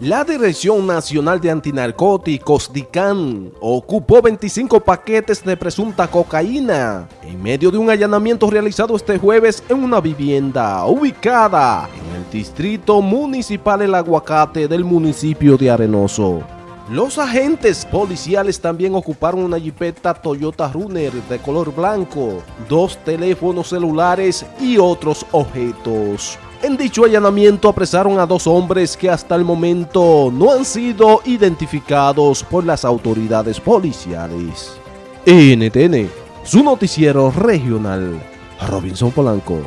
La Dirección Nacional de Antinarcóticos, DICAN, ocupó 25 paquetes de presunta cocaína en medio de un allanamiento realizado este jueves en una vivienda ubicada en el Distrito Municipal El Aguacate del municipio de Arenoso. Los agentes policiales también ocuparon una jipeta Toyota Runner de color blanco, dos teléfonos celulares y otros objetos. En dicho allanamiento apresaron a dos hombres que hasta el momento no han sido identificados por las autoridades policiales. NTN, su noticiero regional, Robinson Polanco.